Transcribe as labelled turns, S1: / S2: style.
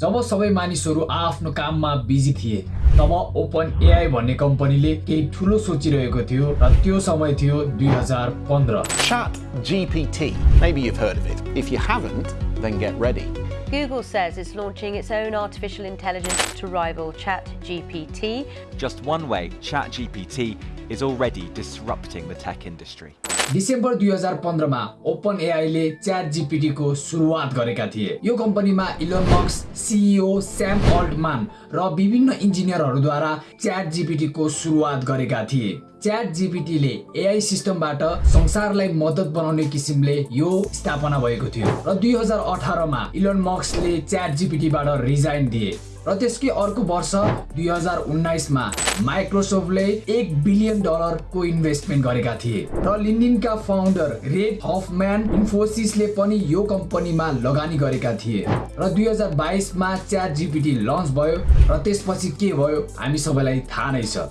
S1: जब सबै मानिसहरू आफ्नो काममा बिजी थिए तब ओपन एआई भन्ने कम्पनीले केही ठुलो सोचिरहेको थियो र त्यो समय थियो दुई हजार पन्ध्र
S2: Chat GPT. Maybe you've heard of it. If you haven't, then get ready.
S3: Google says it's launching its own artificial intelligence to rival ChatGPT.
S4: Just one way, ChatGPT is already disrupting the tech industry.
S1: December दुई हजार पन्ध्रमा open एआईले chat जिपिटीको सुरुवात गरेका थिए। यो कम्पनीमा Elon मक्स CEO Sam Altman र विभिन्न इन्जिनियरहरूद्वारा च्याट जिपिटीको सुरुवात गरेका थिए। च्याट जिपिटीले एआई सिस्टमबाट संसारलाई मद्दत बनाउने किसिमले यो स्थापना भएको थियो र दुई हजार अठारमा इलोन मक्सले च्याट जिपिटीबाट रिजाइन दिए। र त्यसकै अर्को वर्ष दुई हजार उन्नाइसमा माइक्रोसफ्टले एक बिलियन डलरको इन्भेस्टमेन्ट गरेका थिए र लिन्डिनका फाउन्डर रेड हफम्यान इन्फोसिसले पनि यो कम्पनीमा लगानी गरेका थिए र दुई हजार बाइसमा च्याट जिपिटी लन्च भयो र त्यसपछि के भयो हामी सबैलाई थाहा नै छ।